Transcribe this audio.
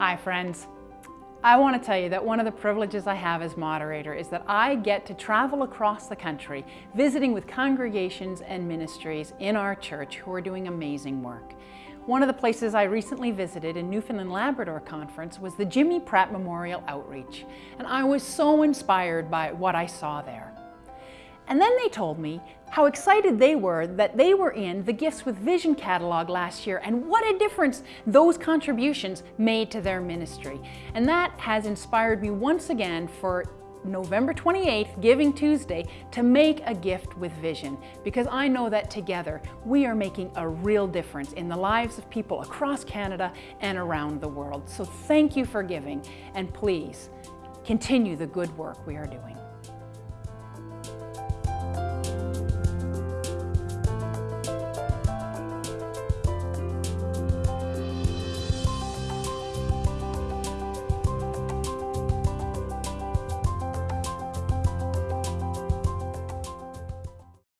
Hi friends. I want to tell you that one of the privileges I have as moderator is that I get to travel across the country visiting with congregations and ministries in our church who are doing amazing work. One of the places I recently visited in Newfoundland Labrador Conference was the Jimmy Pratt Memorial Outreach, and I was so inspired by what I saw there. And then they told me how excited they were that they were in the Gifts with Vision catalog last year and what a difference those contributions made to their ministry. And that has inspired me once again for November 28th, Giving Tuesday, to make a gift with vision because I know that together we are making a real difference in the lives of people across Canada and around the world. So thank you for giving and please continue the good work we are doing.